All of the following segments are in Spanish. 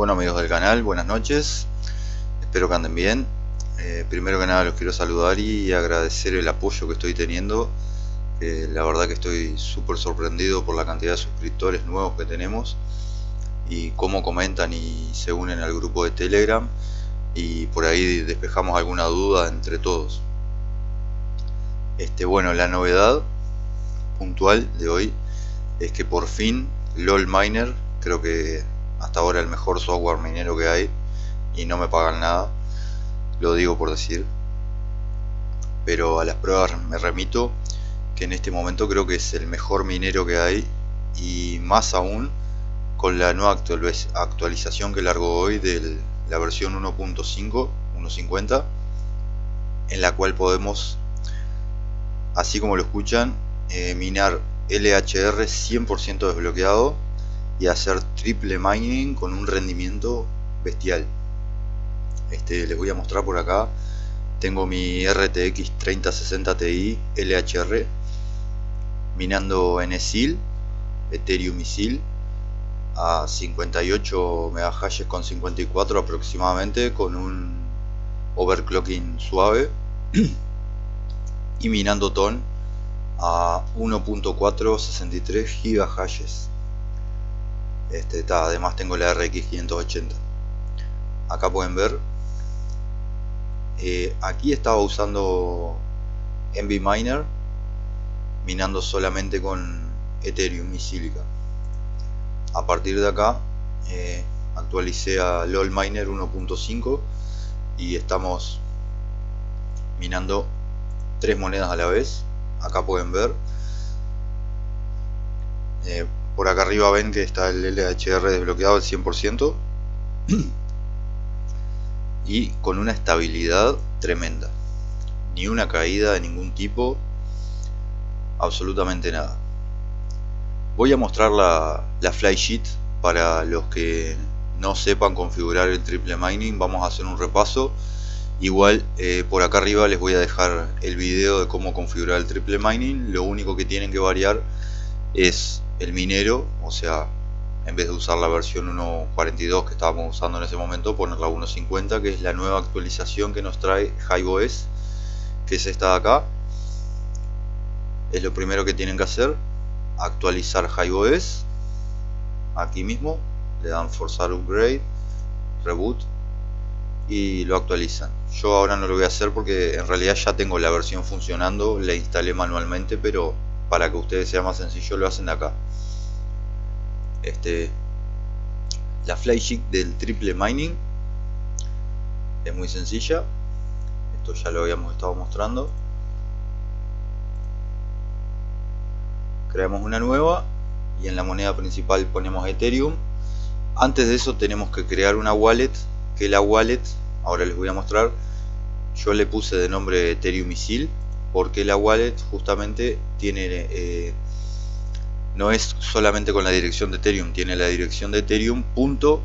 Bueno amigos del canal, buenas noches, espero que anden bien. Eh, primero que nada los quiero saludar y agradecer el apoyo que estoy teniendo. Eh, la verdad que estoy súper sorprendido por la cantidad de suscriptores nuevos que tenemos y cómo comentan y se unen al grupo de Telegram y por ahí despejamos alguna duda entre todos. Este, bueno, la novedad puntual de hoy es que por fin LOL Miner, creo que hasta ahora el mejor software minero que hay y no me pagan nada, lo digo por decir, pero a las pruebas me remito que en este momento creo que es el mejor minero que hay y más aún con la nueva actualización que largo hoy de la versión 1.5 1.50 en la cual podemos así como lo escuchan eh, minar LHR 100% desbloqueado y hacer triple mining con un rendimiento bestial. Este, les voy a mostrar por acá. Tengo mi RTX 3060 Ti LHR minando NSIL Ethereum Misil a 58 MHz con 54 aproximadamente con un overclocking suave y minando TON a 1.463 GHz este, además tengo la RX 580 acá pueden ver. Eh, aquí estaba usando Miner minando solamente con Ethereum y Silica. A partir de acá eh, actualicé a LOL Miner 1.5 y estamos minando tres monedas a la vez. Acá pueden ver. Eh, por acá arriba ven que está el LHR desbloqueado al 100% y con una estabilidad tremenda. Ni una caída de ningún tipo. Absolutamente nada. Voy a mostrar la, la flysheet para los que no sepan configurar el triple mining. Vamos a hacer un repaso. Igual eh, por acá arriba les voy a dejar el video de cómo configurar el triple mining. Lo único que tienen que variar es el minero, o sea, en vez de usar la versión 1.42 que estábamos usando en ese momento, poner la 1.50 que es la nueva actualización que nos trae HiveOS, que es esta de acá. Es lo primero que tienen que hacer, actualizar HiveOS, aquí mismo, le dan forzar upgrade, reboot y lo actualizan. Yo ahora no lo voy a hacer porque en realidad ya tengo la versión funcionando, la instalé manualmente, pero para que ustedes sea más sencillo lo hacen acá. Este la flysheet del triple mining es muy sencilla. Esto ya lo habíamos estado mostrando. Creamos una nueva y en la moneda principal ponemos ethereum. Antes de eso tenemos que crear una wallet que la wallet ahora les voy a mostrar. Yo le puse de nombre ethereum misil porque la wallet justamente tiene eh, no es solamente con la dirección de Ethereum, tiene la dirección de Ethereum punto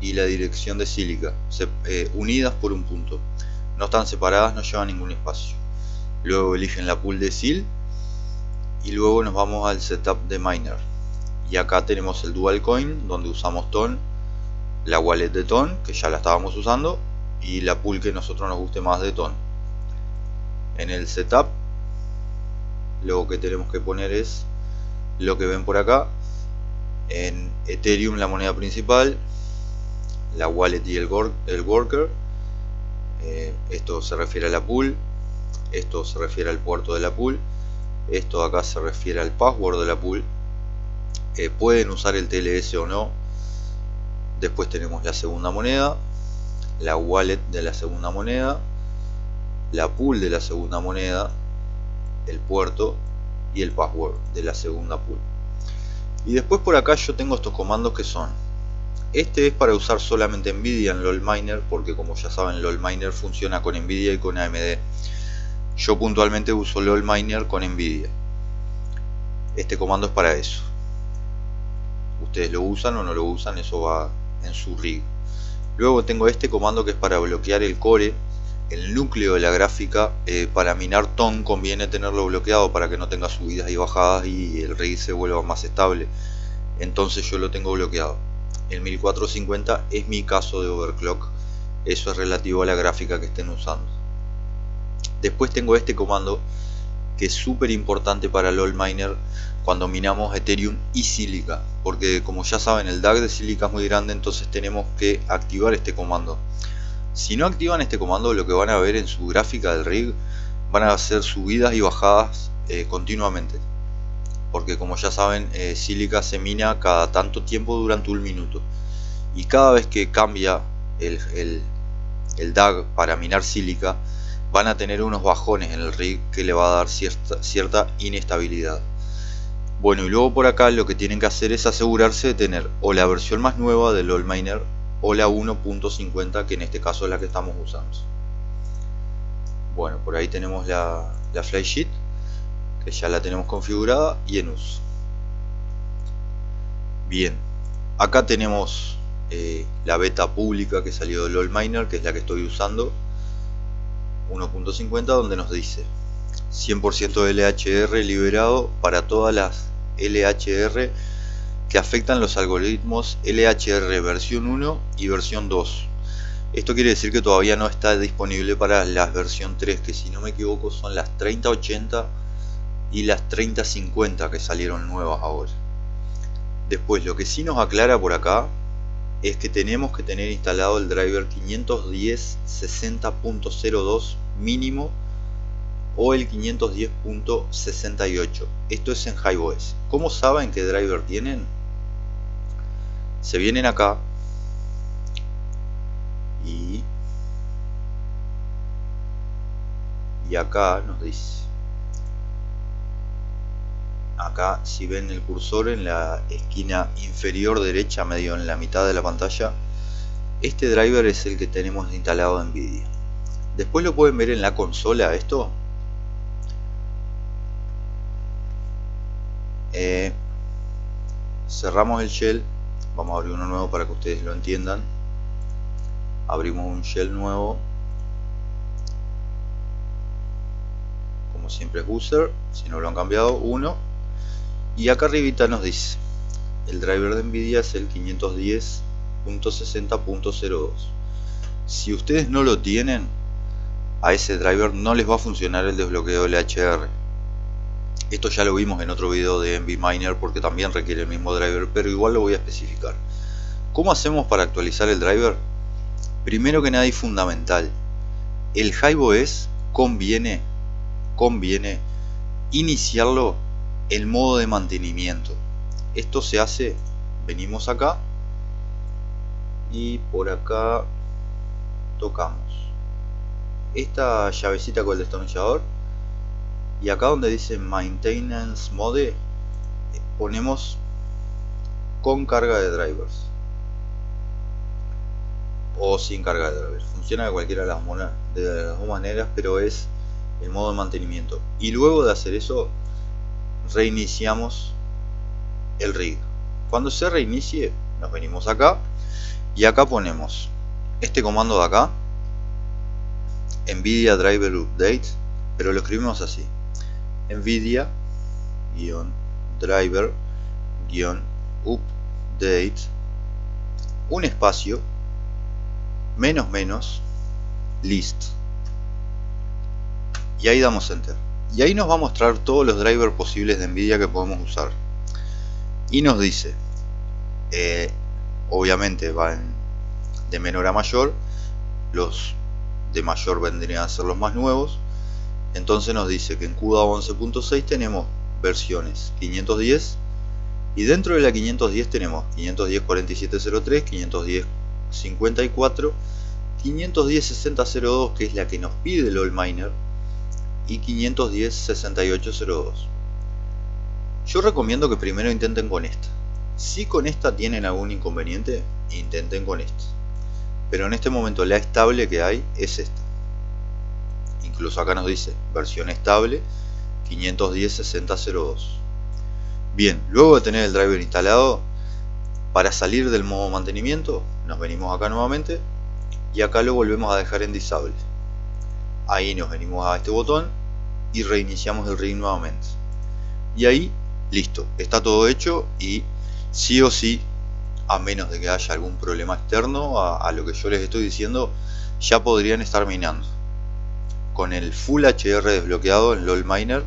y la dirección de Silica, eh, unidas por un punto. No están separadas, no llevan ningún espacio. Luego eligen la pool de SIL y luego nos vamos al setup de miner. Y acá tenemos el dual coin donde usamos TON, la wallet de TON que ya la estábamos usando y la pool que nosotros nos guste más de TON en el setup lo que tenemos que poner es lo que ven por acá. En Ethereum la moneda principal la wallet y el, worker. Eh, esto se refiere a la pool esto se refiere al puerto de la pool esto acá se refiere al password de la pool. Eh, pueden usar el TLS o no. Después tenemos la segunda moneda la wallet de la segunda moneda la pool de la segunda moneda, el puerto y el password de la segunda pool. Y después por acá yo tengo estos comandos que son este es para usar solamente Nvidia en LOLminer porque como ya saben LOLminer funciona con Nvidia y con AMD. Yo puntualmente uso LOLminer con Nvidia. Este comando es para eso. Ustedes lo usan o no lo usan, eso va en su rig. Luego tengo este comando que es para bloquear el core el núcleo de la gráfica eh, para minar TON conviene tenerlo bloqueado para que no tenga subidas y bajadas y el rig se vuelva más estable. Entonces yo lo tengo bloqueado. El 1450 es mi caso de overclock. Eso es relativo a la gráfica que estén usando. Después tengo este comando que es súper importante para el miner cuando minamos Ethereum y Silica porque como ya saben el DAG de Silica es muy grande entonces tenemos que activar este comando si no activan este comando lo que van a ver en su gráfica del rig van a hacer subidas y bajadas eh, continuamente porque como ya saben eh, Silica se mina cada tanto tiempo durante un minuto y cada vez que cambia el, el, el DAG para minar Silica van a tener unos bajones en el rig que le va a dar cierta, cierta inestabilidad. Bueno, y luego por acá lo que tienen que hacer es asegurarse de tener o la versión más nueva del Miner o la 1.50 que en este caso es la que estamos usando. Bueno, por ahí tenemos la, la flysheet que ya la tenemos configurada y en uso. Bien, acá tenemos eh, la beta pública que salió del Miner que es la que estoy usando 1.50 donde nos dice 100% LHR liberado para todas las LHR que afectan los algoritmos LHR versión 1 y versión 2 esto quiere decir que todavía no está disponible para la versión 3 que si no me equivoco son las 3080 y las 3050 que salieron nuevas ahora. Después lo que sí nos aclara por acá es que tenemos que tener instalado el driver 510 60.02 mínimo o el 510.68 esto es en HiveOS ¿cómo saben qué driver tienen? Se vienen acá y y acá nos dice acá si ven el cursor en la esquina inferior derecha medio en la mitad de la pantalla este driver es el que tenemos instalado en NVIDIA. Después lo pueden ver en la consola esto eh, cerramos el shell vamos a abrir uno nuevo para que ustedes lo entiendan. Abrimos un shell nuevo. Como siempre es user si no lo han cambiado uno. Y acá arribita nos dice el driver de Nvidia es el 510.60.02 si ustedes no lo tienen a ese driver no les va a funcionar el desbloqueo LHR esto ya lo vimos en otro video de Miner porque también requiere el mismo driver pero igual lo voy a especificar. ¿cómo hacemos para actualizar el driver? primero que nada y fundamental el HiveOS conviene conviene iniciarlo el modo de mantenimiento. Esto se hace venimos acá y por acá tocamos. Esta llavecita con el destornillador y acá donde dice maintenance mode ponemos con carga de drivers. O sin carga de drivers. Funciona de cualquiera de las, de las dos maneras pero es el modo de mantenimiento. Y luego de hacer eso reiniciamos el rig. Cuando se reinicie nos venimos acá y acá ponemos este comando de acá nvidia driver update pero lo escribimos así nvidia driver update un espacio menos menos list. Y ahí damos enter. Y ahí nos va a mostrar todos los drivers posibles de Nvidia que podemos usar. Y nos dice eh, obviamente van de menor a mayor los de mayor vendrían a ser los más nuevos entonces nos dice que en CUDA 11.6 tenemos versiones 510 y dentro de la 510 tenemos 510 4703 510 54 510 6002 que es la que nos pide el All Miner y 510 6802 yo recomiendo que primero intenten con esta. Si con esta tienen algún inconveniente intenten con esta. Pero en este momento la estable que hay es esta incluso acá nos dice versión estable 510 6002 bien luego de tener el driver instalado para salir del modo mantenimiento nos venimos acá nuevamente y acá lo volvemos a dejar en disable. Ahí nos venimos a este botón y reiniciamos el rig nuevamente. Y ahí listo está todo hecho y sí o sí a menos de que haya algún problema externo a, lo que yo les estoy diciendo, ya podrían estar minando. Con el Full HDR desbloqueado en LOL Miner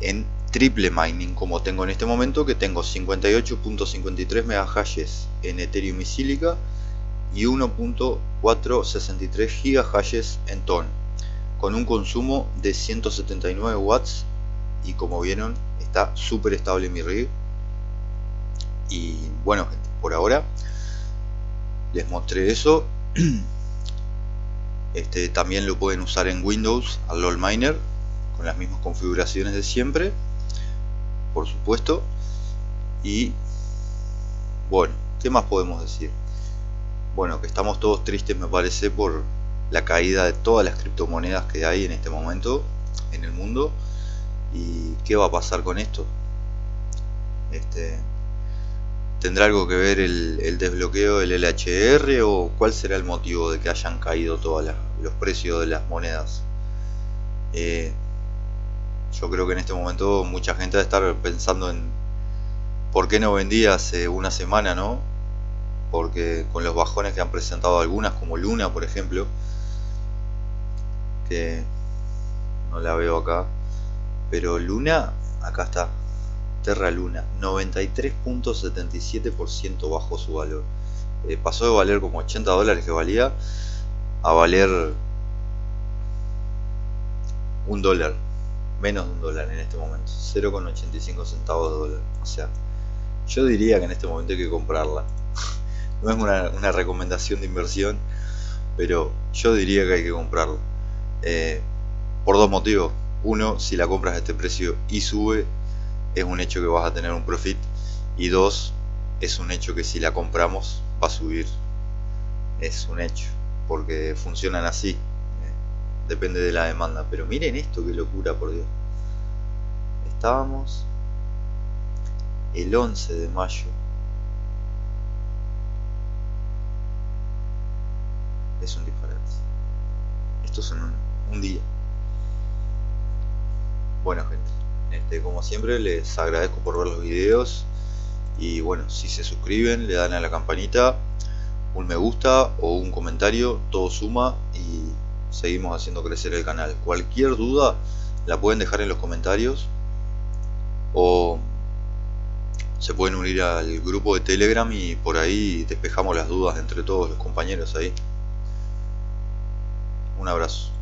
en triple mining como tengo en este momento que tengo 58.53 megahashes en Ethereum y Silica y 1.463 gigahashes en TON con un consumo de 179 watts y como vieron está súper estable mi rig. Y bueno por ahora les mostré eso este también lo pueden usar en Windows al LOL Miner con las mismas configuraciones de siempre por supuesto. Y bueno qué más podemos decir bueno que estamos todos tristes me parece por la caída de todas las criptomonedas que hay en este momento en el mundo. Y qué va a pasar con esto este tendrá algo que ver el, desbloqueo del LHR o cuál será el motivo de que hayan caído todos los precios de las monedas eh, yo creo que en este momento mucha gente va a estar pensando en por qué no vendía hace una semana no porque con los bajones que han presentado algunas como Luna por ejemplo que no la veo acá pero Luna acá está Terra Luna 93.77% bajó su valor. Eh, pasó de valer como 80 dólares que valía a valer un dólar menos de un dólar en este momento 0,85 centavos de dólar. O sea yo diría que en este momento hay que comprarla. No es una, una recomendación de inversión pero yo diría que hay que comprarla. Eh, por dos motivos. Uno, si la compras a este precio y sube es un hecho que vas a tener un profit y dos, es un hecho que si la compramos va a subir. Es un hecho porque funcionan así depende de la demanda. Pero miren esto que locura por Dios. Estábamos el 11 de mayo. Es un disparate. Esto es un, un día. Bueno gente este, como siempre les agradezco por ver los videos y bueno si se suscriben le dan a la campanita un me gusta o un comentario todo suma y seguimos haciendo crecer el canal. Cualquier duda la pueden dejar en los comentarios o se pueden unir al grupo de Telegram y por ahí despejamos las dudas entre todos los compañeros ahí. Un abrazo.